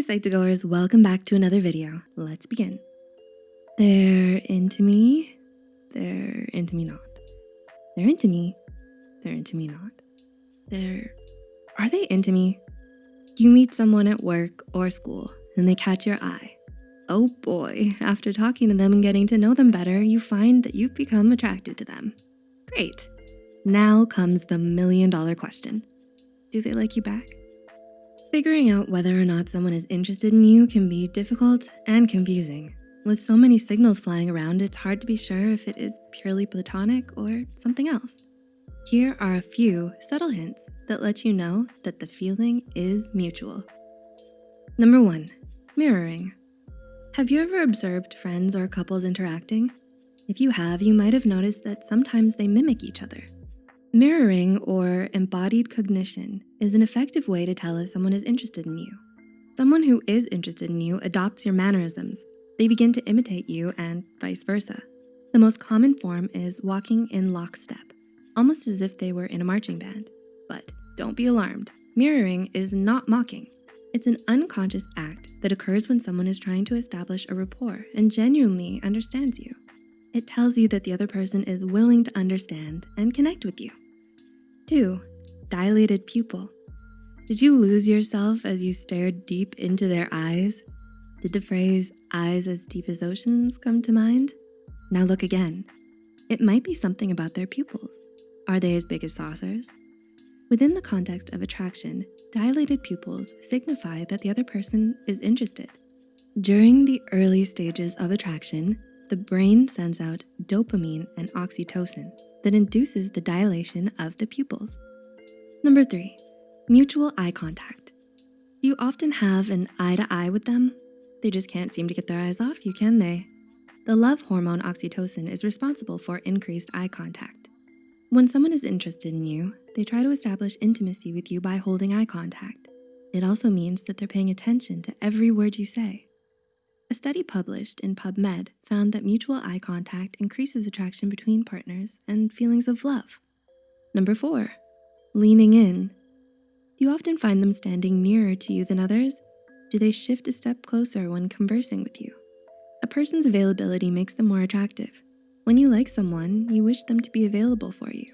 Hey Psych2Goers, welcome back to another video. Let's begin. They're into me, they're into me not. They're into me, they're into me not. They're, are they into me? You meet someone at work or school and they catch your eye. Oh boy, after talking to them and getting to know them better, you find that you've become attracted to them. Great. Now comes the million dollar question. Do they like you back? Figuring out whether or not someone is interested in you can be difficult and confusing. With so many signals flying around, it's hard to be sure if it is purely platonic or something else. Here are a few subtle hints that let you know that the feeling is mutual. Number one, mirroring. Have you ever observed friends or couples interacting? If you have, you might have noticed that sometimes they mimic each other. Mirroring or embodied cognition is an effective way to tell if someone is interested in you. Someone who is interested in you adopts your mannerisms. They begin to imitate you and vice versa. The most common form is walking in lockstep, almost as if they were in a marching band. But don't be alarmed, mirroring is not mocking. It's an unconscious act that occurs when someone is trying to establish a rapport and genuinely understands you. It tells you that the other person is willing to understand and connect with you. Two, dilated pupil. Did you lose yourself as you stared deep into their eyes? Did the phrase, eyes as deep as oceans come to mind? Now look again. It might be something about their pupils. Are they as big as saucers? Within the context of attraction, dilated pupils signify that the other person is interested. During the early stages of attraction, the brain sends out dopamine and oxytocin that induces the dilation of the pupils. Number three, mutual eye contact. Do you often have an eye to eye with them? They just can't seem to get their eyes off you, can they? The love hormone oxytocin is responsible for increased eye contact. When someone is interested in you, they try to establish intimacy with you by holding eye contact. It also means that they're paying attention to every word you say. A study published in PubMed found that mutual eye contact increases attraction between partners and feelings of love. Number four, leaning in. You often find them standing nearer to you than others? Do they shift a step closer when conversing with you? A person's availability makes them more attractive. When you like someone, you wish them to be available for you,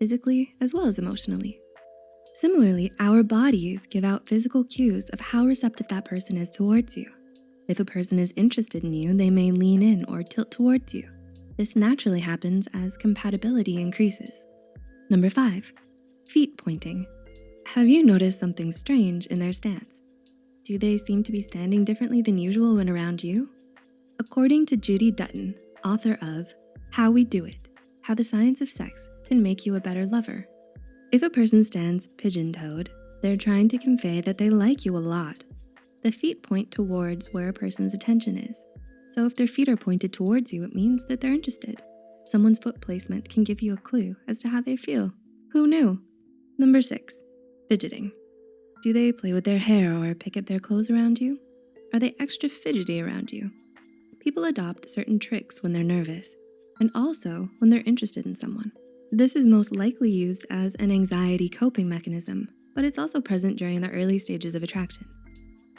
physically as well as emotionally. Similarly, our bodies give out physical cues of how receptive that person is towards you. If a person is interested in you, they may lean in or tilt towards you. This naturally happens as compatibility increases. Number five, feet pointing. Have you noticed something strange in their stance? Do they seem to be standing differently than usual when around you? According to Judy Dutton, author of How We Do It, How the Science of Sex Can Make You a Better Lover. If a person stands pigeon-toed, they're trying to convey that they like you a lot the feet point towards where a person's attention is. So if their feet are pointed towards you, it means that they're interested. Someone's foot placement can give you a clue as to how they feel. Who knew? Number six, fidgeting. Do they play with their hair or pick at their clothes around you? Are they extra fidgety around you? People adopt certain tricks when they're nervous and also when they're interested in someone. This is most likely used as an anxiety coping mechanism, but it's also present during the early stages of attraction.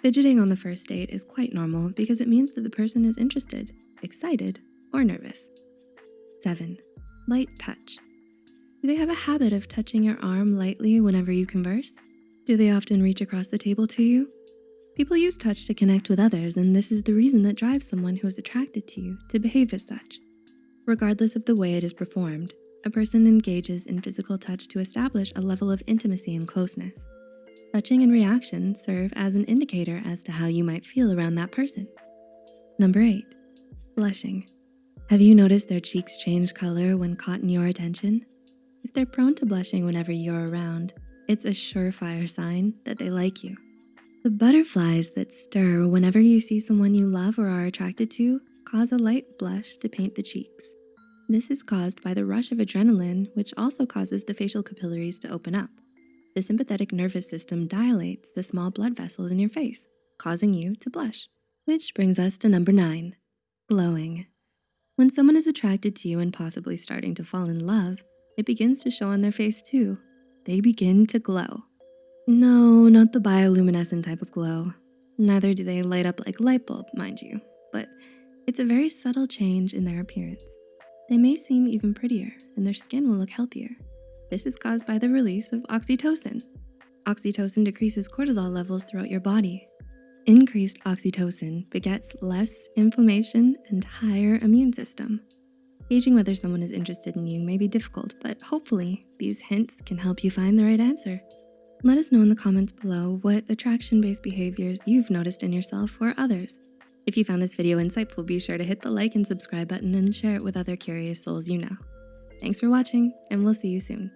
Fidgeting on the first date is quite normal because it means that the person is interested, excited, or nervous. Seven, light touch. Do they have a habit of touching your arm lightly whenever you converse? Do they often reach across the table to you? People use touch to connect with others, and this is the reason that drives someone who is attracted to you to behave as such. Regardless of the way it is performed, a person engages in physical touch to establish a level of intimacy and closeness. Touching and reaction serve as an indicator as to how you might feel around that person. Number eight, blushing. Have you noticed their cheeks change color when caught in your attention? If they're prone to blushing whenever you're around, it's a surefire sign that they like you. The butterflies that stir whenever you see someone you love or are attracted to cause a light blush to paint the cheeks. This is caused by the rush of adrenaline, which also causes the facial capillaries to open up the sympathetic nervous system dilates the small blood vessels in your face, causing you to blush. Which brings us to number nine, glowing. When someone is attracted to you and possibly starting to fall in love, it begins to show on their face too. They begin to glow. No, not the bioluminescent type of glow. Neither do they light up like a light bulb, mind you, but it's a very subtle change in their appearance. They may seem even prettier and their skin will look healthier. This is caused by the release of oxytocin. Oxytocin decreases cortisol levels throughout your body. Increased oxytocin begets less inflammation and higher immune system. Gauging whether someone is interested in you may be difficult, but hopefully these hints can help you find the right answer. Let us know in the comments below what attraction-based behaviors you've noticed in yourself or others. If you found this video insightful, be sure to hit the like and subscribe button and share it with other curious souls you know. Thanks for watching, and we'll see you soon.